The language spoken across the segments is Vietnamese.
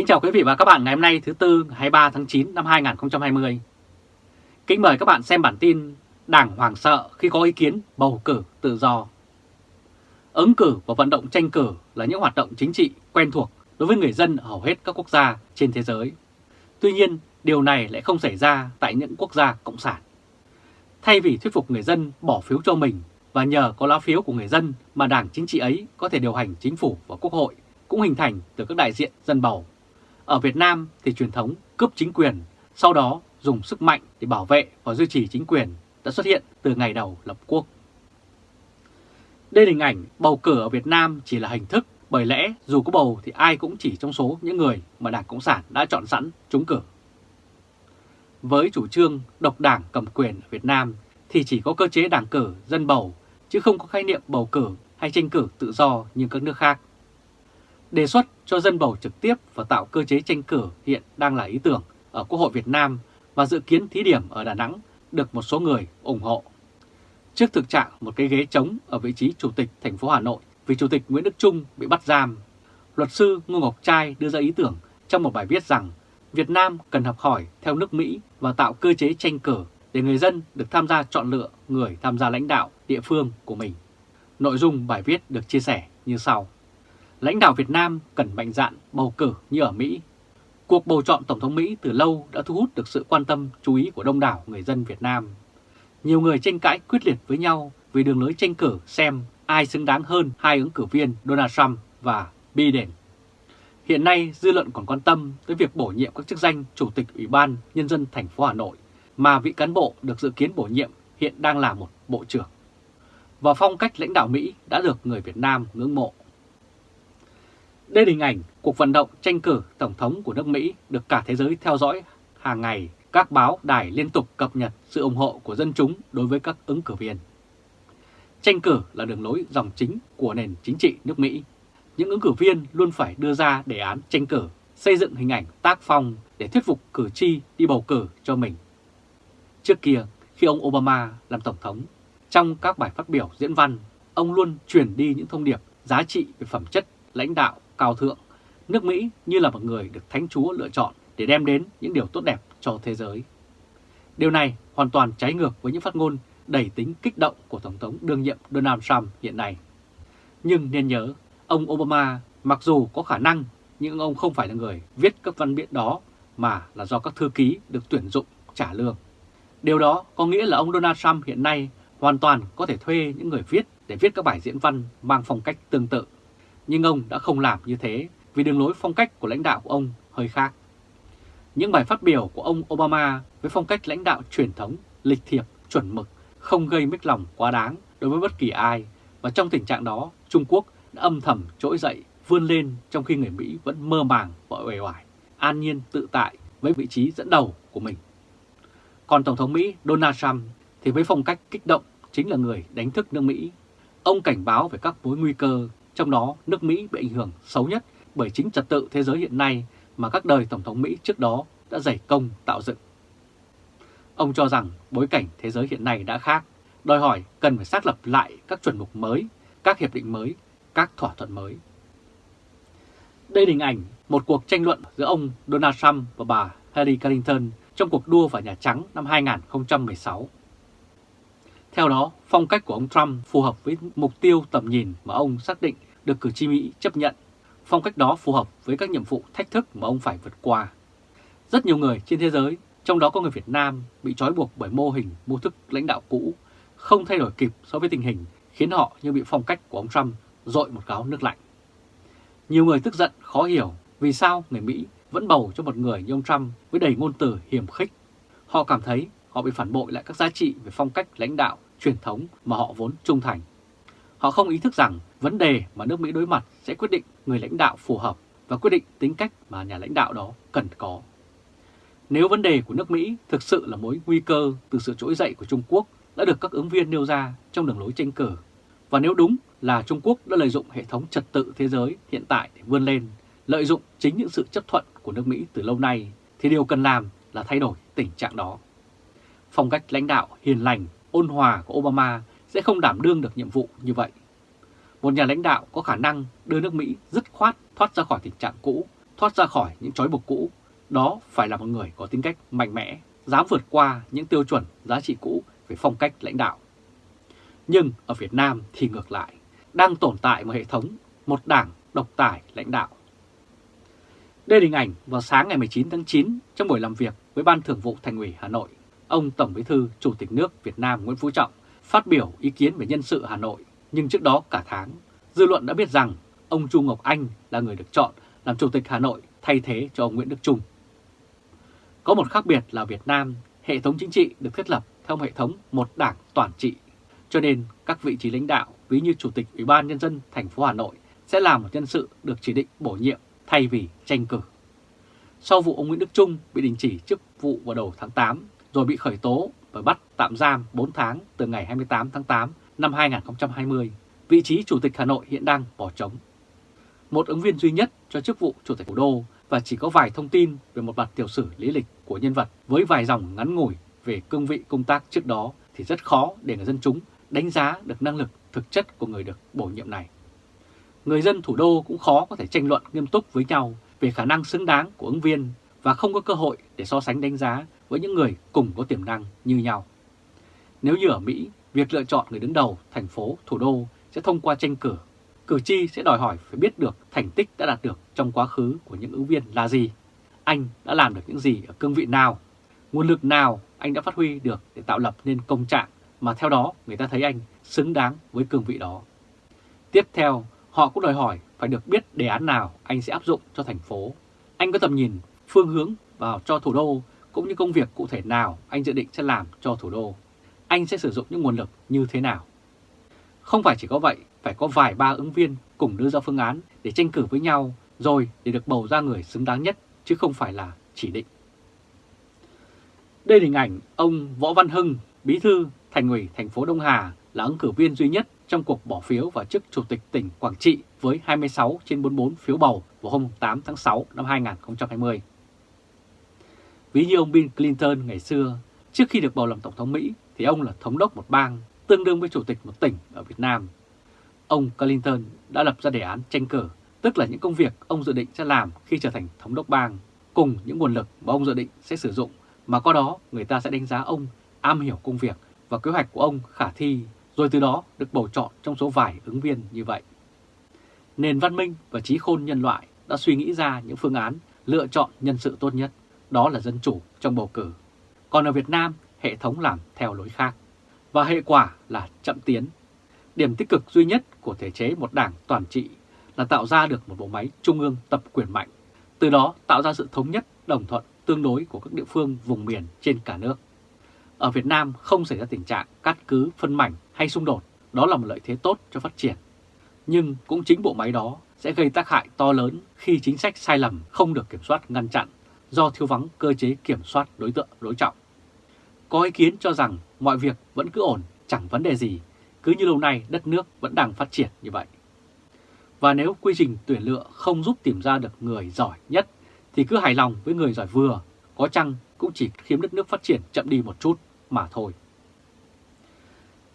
Kính chào quý vị và các bạn ngày hôm nay thứ Tư 23 tháng 9 năm 2020. Kính mời các bạn xem bản tin Đảng hoảng sợ khi có ý kiến bầu cử tự do. Ứng cử và vận động tranh cử là những hoạt động chính trị quen thuộc đối với người dân ở hầu hết các quốc gia trên thế giới. Tuy nhiên, điều này lại không xảy ra tại những quốc gia cộng sản. Thay vì thuyết phục người dân bỏ phiếu cho mình và nhờ có lá phiếu của người dân mà đảng chính trị ấy có thể điều hành chính phủ và quốc hội cũng hình thành từ các đại diện dân bầu. Ở Việt Nam thì truyền thống cướp chính quyền, sau đó dùng sức mạnh để bảo vệ và duy trì chính quyền đã xuất hiện từ ngày đầu lập quốc. Đây là hình ảnh bầu cử ở Việt Nam chỉ là hình thức bởi lẽ dù có bầu thì ai cũng chỉ trong số những người mà Đảng Cộng sản đã chọn sẵn trúng cử. Với chủ trương độc đảng cầm quyền ở Việt Nam thì chỉ có cơ chế đảng cử dân bầu chứ không có khái niệm bầu cử hay tranh cử tự do như các nước khác. Đề xuất cho dân bầu trực tiếp và tạo cơ chế tranh cử hiện đang là ý tưởng ở Quốc hội Việt Nam và dự kiến thí điểm ở Đà Nẵng được một số người ủng hộ. Trước thực trạng một cái ghế trống ở vị trí Chủ tịch thành phố Hà Nội vì Chủ tịch Nguyễn Đức Trung bị bắt giam, luật sư Ngô Ngọc Trai đưa ra ý tưởng trong một bài viết rằng Việt Nam cần học hỏi theo nước Mỹ và tạo cơ chế tranh cử để người dân được tham gia chọn lựa người tham gia lãnh đạo địa phương của mình. Nội dung bài viết được chia sẻ như sau. Lãnh đạo Việt Nam cần mạnh dạn bầu cử như ở Mỹ. Cuộc bầu chọn Tổng thống Mỹ từ lâu đã thu hút được sự quan tâm chú ý của đông đảo người dân Việt Nam. Nhiều người tranh cãi quyết liệt với nhau vì đường lối tranh cử xem ai xứng đáng hơn hai ứng cử viên Donald Trump và Biden. Hiện nay, dư luận còn quan tâm tới việc bổ nhiệm các chức danh Chủ tịch Ủy ban Nhân dân thành phố Hà Nội mà vị cán bộ được dự kiến bổ nhiệm hiện đang là một bộ trưởng. Và phong cách lãnh đạo Mỹ đã được người Việt Nam ngưỡng mộ. Đây là hình ảnh cuộc vận động tranh cử Tổng thống của nước Mỹ được cả thế giới theo dõi hàng ngày. Các báo đài liên tục cập nhật sự ủng hộ của dân chúng đối với các ứng cử viên. Tranh cử là đường lối dòng chính của nền chính trị nước Mỹ. Những ứng cử viên luôn phải đưa ra đề án tranh cử, xây dựng hình ảnh tác phong để thuyết phục cử tri đi bầu cử cho mình. Trước kia, khi ông Obama làm Tổng thống, trong các bài phát biểu diễn văn, ông luôn truyền đi những thông điệp giá trị về phẩm chất, lãnh đạo, cao thượng. Nước Mỹ như là một người được Thánh Chúa lựa chọn để đem đến những điều tốt đẹp cho thế giới. Điều này hoàn toàn trái ngược với những phát ngôn đầy tính kích động của Tổng thống đương nhiệm Donald Trump hiện nay. Nhưng nên nhớ, ông Obama mặc dù có khả năng nhưng ông không phải là người viết các văn biện đó mà là do các thư ký được tuyển dụng trả lương. Điều đó có nghĩa là ông Donald Trump hiện nay hoàn toàn có thể thuê những người viết để viết các bài diễn văn mang phong cách tương tự. Nhưng ông đã không làm như thế vì đường lối phong cách của lãnh đạo của ông hơi khác. Những bài phát biểu của ông Obama với phong cách lãnh đạo truyền thống, lịch thiệp, chuẩn mực, không gây mất lòng quá đáng đối với bất kỳ ai và trong tình trạng đó Trung Quốc đã âm thầm trỗi dậy vươn lên trong khi người Mỹ vẫn mơ màng và uể oải, an nhiên tự tại với vị trí dẫn đầu của mình. Còn Tổng thống Mỹ Donald Trump thì với phong cách kích động chính là người đánh thức nước Mỹ. Ông cảnh báo về các mối nguy cơ, trong đó nước Mỹ bị ảnh hưởng xấu nhất bởi chính trật tự thế giới hiện nay mà các đời Tổng thống Mỹ trước đó đã dày công tạo dựng. Ông cho rằng bối cảnh thế giới hiện nay đã khác, đòi hỏi cần phải xác lập lại các chuẩn mực mới, các hiệp định mới, các thỏa thuận mới. Đây là hình ảnh một cuộc tranh luận giữa ông Donald Trump và bà Hillary Clinton trong cuộc đua vào Nhà Trắng năm 2016. Theo đó, phong cách của ông Trump phù hợp với mục tiêu tầm nhìn mà ông xác định được cử tri Mỹ chấp nhận. Phong cách đó phù hợp với các nhiệm vụ thách thức mà ông phải vượt qua. Rất nhiều người trên thế giới, trong đó có người Việt Nam, bị trói buộc bởi mô hình mô thức lãnh đạo cũ, không thay đổi kịp so với tình hình, khiến họ như bị phong cách của ông Trump dội một gáo nước lạnh. Nhiều người tức giận, khó hiểu vì sao người Mỹ vẫn bầu cho một người như ông Trump với đầy ngôn từ hiểm khích. Họ cảm thấy họ bị phản bội lại các giá trị về phong cách lãnh đạo, truyền thống mà họ vốn trung thành. Họ không ý thức rằng vấn đề mà nước Mỹ đối mặt sẽ quyết định người lãnh đạo phù hợp và quyết định tính cách mà nhà lãnh đạo đó cần có. Nếu vấn đề của nước Mỹ thực sự là mối nguy cơ từ sự trỗi dậy của Trung Quốc đã được các ứng viên nêu ra trong đường lối tranh cử, và nếu đúng là Trung Quốc đã lợi dụng hệ thống trật tự thế giới hiện tại để vươn lên, lợi dụng chính những sự chấp thuận của nước Mỹ từ lâu nay, thì điều cần làm là thay đổi tình trạng đó. Phong cách lãnh đạo hiền lành, ôn hòa của Obama sẽ không đảm đương được nhiệm vụ như vậy. Một nhà lãnh đạo có khả năng đưa nước Mỹ dứt khoát thoát ra khỏi tình trạng cũ, thoát ra khỏi những trói buộc cũ, đó phải là một người có tính cách mạnh mẽ, dám vượt qua những tiêu chuẩn giá trị cũ về phong cách lãnh đạo. Nhưng ở Việt Nam thì ngược lại, đang tồn tại một hệ thống, một đảng độc tài lãnh đạo. Đây là hình ảnh vào sáng ngày 19 tháng 9 trong buổi làm việc với Ban Thường vụ Thành ủy Hà Nội, ông Tổng Bí thư Chủ tịch nước Việt Nam Nguyễn Phú Trọng phát biểu ý kiến về nhân sự Hà Nội, nhưng trước đó cả tháng, dư luận đã biết rằng ông Chu Ngọc Anh là người được chọn làm Chủ tịch Hà Nội thay thế cho ông Nguyễn Đức Trung. Có một khác biệt là Việt Nam, hệ thống chính trị được thiết lập theo hệ thống một đảng toàn trị, cho nên các vị trí lãnh đạo, ví như Chủ tịch Ủy ban Nhân dân thành phố Hà Nội sẽ là một nhân sự được chỉ định bổ nhiệm thay vì tranh cử. Sau vụ ông Nguyễn Đức Trung bị đình chỉ chức vụ vào đầu tháng 8 rồi bị khởi tố và bắt tạm giam 4 tháng từ ngày 28 tháng 8 năm 2020, vị trí Chủ tịch Hà Nội hiện đang bỏ trống. Một ứng viên duy nhất cho chức vụ Chủ tịch Thủ đô và chỉ có vài thông tin về một mặt tiểu sử lý lịch của nhân vật với vài dòng ngắn ngủi về cương vị công tác trước đó thì rất khó để người dân chúng đánh giá được năng lực thực chất của người được bổ nhiệm này. Người dân thủ đô cũng khó có thể tranh luận nghiêm túc với nhau về khả năng xứng đáng của ứng viên và không có cơ hội để so sánh đánh giá với những người cùng có tiềm năng như nhau. Nếu như ở Mỹ, việc lựa chọn người đứng đầu thành phố, thủ đô sẽ thông qua tranh cử. Cử tri sẽ đòi hỏi phải biết được thành tích đã đạt được trong quá khứ của những ứng viên là gì. Anh đã làm được những gì ở cương vị nào, nguồn lực nào anh đã phát huy được để tạo lập nên công trạng mà theo đó người ta thấy anh xứng đáng với cương vị đó. Tiếp theo, họ cũng đòi hỏi phải được biết đề án nào anh sẽ áp dụng cho thành phố. Anh có tầm nhìn, phương hướng vào cho thủ đô cũng như công việc cụ thể nào anh dự định sẽ làm cho thủ đô. Anh sẽ sử dụng những nguồn lực như thế nào. Không phải chỉ có vậy, phải có vài ba ứng viên cùng đưa ra phương án để tranh cử với nhau rồi để được bầu ra người xứng đáng nhất chứ không phải là chỉ định. Đây là hình ảnh ông Võ Văn Hưng, bí thư thành ủy thành phố Đông Hà là ứng cử viên duy nhất trong cuộc bỏ phiếu vào chức Chủ tịch tỉnh Quảng Trị với 26 trên 44 phiếu bầu vào hôm 8 tháng 6 năm 2020. Ví như ông Bill Clinton ngày xưa, trước khi được bầu làm Tổng thống Mỹ thì ông là thống đốc một bang, tương đương với Chủ tịch một tỉnh ở Việt Nam. Ông Clinton đã lập ra đề án tranh cử, tức là những công việc ông dự định sẽ làm khi trở thành thống đốc bang, cùng những nguồn lực mà ông dự định sẽ sử dụng, mà qua đó người ta sẽ đánh giá ông am hiểu công việc và kế hoạch của ông khả thi, rồi từ đó được bầu chọn trong số vài ứng viên như vậy. Nền văn minh và trí khôn nhân loại đã suy nghĩ ra những phương án lựa chọn nhân sự tốt nhất, đó là dân chủ trong bầu cử. Còn ở Việt Nam, hệ thống làm theo lối khác, và hệ quả là chậm tiến. Điểm tích cực duy nhất của thể chế một đảng toàn trị là tạo ra được một bộ máy trung ương tập quyền mạnh, từ đó tạo ra sự thống nhất, đồng thuận tương đối của các địa phương vùng miền trên cả nước. Ở Việt Nam không xảy ra tình trạng cắt cứ, phân mảnh hay xung đột, đó là một lợi thế tốt cho phát triển. Nhưng cũng chính bộ máy đó sẽ gây tác hại to lớn khi chính sách sai lầm không được kiểm soát ngăn chặn do thiếu vắng cơ chế kiểm soát đối tượng đối trọng. Có ý kiến cho rằng mọi việc vẫn cứ ổn, chẳng vấn đề gì, cứ như lâu nay đất nước vẫn đang phát triển như vậy. Và nếu quy trình tuyển lựa không giúp tìm ra được người giỏi nhất thì cứ hài lòng với người giỏi vừa, có chăng cũng chỉ khiến đất nước phát triển chậm đi một chút mà thôi.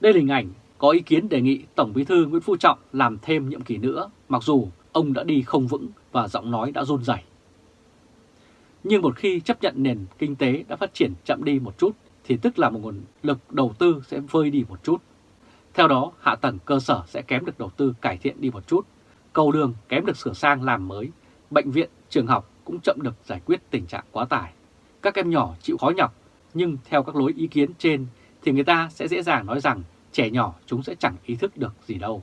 Đây là hình ảnh có ý kiến đề nghị Tổng Bí thư Nguyễn Phú Trọng làm thêm nhiệm kỳ nữa, mặc dù ông đã đi không vững và giọng nói đã run rẩy. Nhưng một khi chấp nhận nền kinh tế đã phát triển chậm đi một chút, thì tức là một nguồn lực đầu tư sẽ vơi đi một chút. Theo đó, hạ tầng cơ sở sẽ kém được đầu tư cải thiện đi một chút, cầu đường kém được sửa sang làm mới, bệnh viện, trường học cũng chậm được giải quyết tình trạng quá tải. Các em nhỏ chịu khó nhọc, nhưng theo các lối ý kiến trên thì người ta sẽ dễ dàng nói rằng trẻ nhỏ chúng sẽ chẳng ý thức được gì đâu.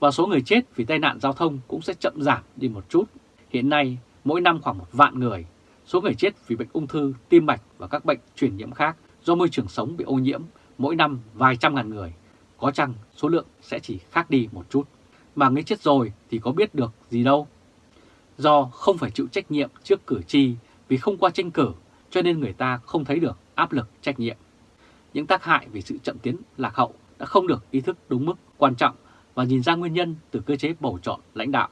Và số người chết vì tai nạn giao thông cũng sẽ chậm giảm đi một chút. Hiện nay, mỗi năm khoảng một vạn người, số người chết vì bệnh ung thư, tim mạch và các bệnh truyền nhiễm khác do môi trường sống bị ô nhiễm mỗi năm vài trăm ngàn người. Có chăng số lượng sẽ chỉ khác đi một chút. Mà người chết rồi thì có biết được gì đâu. Do không phải chịu trách nhiệm trước cử tri vì không qua tranh cử cho nên người ta không thấy được áp lực trách nhiệm những tác hại về sự chậm tiến lạc hậu đã không được ý thức đúng mức quan trọng và nhìn ra nguyên nhân từ cơ chế bầu chọn lãnh đạo.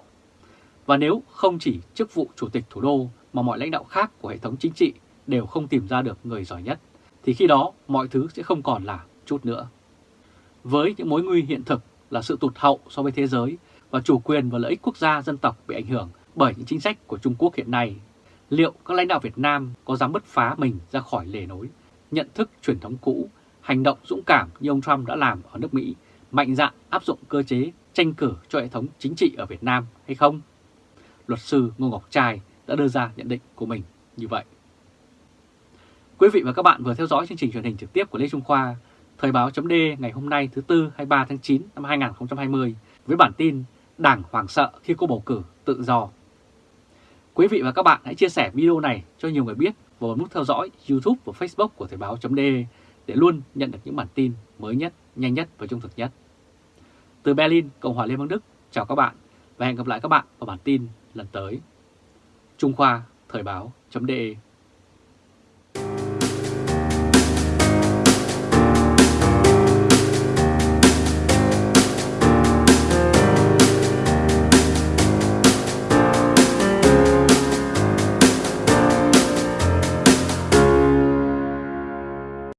Và nếu không chỉ chức vụ chủ tịch thủ đô mà mọi lãnh đạo khác của hệ thống chính trị đều không tìm ra được người giỏi nhất, thì khi đó mọi thứ sẽ không còn là chút nữa. Với những mối nguy hiện thực là sự tụt hậu so với thế giới và chủ quyền và lợi ích quốc gia dân tộc bị ảnh hưởng bởi những chính sách của Trung Quốc hiện nay, liệu các lãnh đạo Việt Nam có dám bứt phá mình ra khỏi lề nối, nhận thức truyền thống cũ, hành động dũng cảm như ông Trump đã làm ở nước Mỹ, mạnh dạn áp dụng cơ chế tranh cử cho hệ thống chính trị ở Việt Nam hay không? Luật sư Ngô Ngọc Trai đã đưa ra nhận định của mình như vậy. Quý vị và các bạn vừa theo dõi chương trình truyền hình trực tiếp của Lê Trung Khoa, Thời báo chấm ngày hôm nay thứ Tư 23 tháng 9 năm 2020 với bản tin Đảng hoảng sợ khi cô bầu cử tự do. Quý vị và các bạn hãy chia sẻ video này cho nhiều người biết và bấm nút theo dõi YouTube và Facebook của Thời báo chấm để luôn nhận được những bản tin mới nhất, nhanh nhất và trung thực nhất. Từ Berlin, Cộng hòa Liên bang Đức, chào các bạn và hẹn gặp lại các bạn vào bản tin lần tới. Trung Khoa Thời báo chấm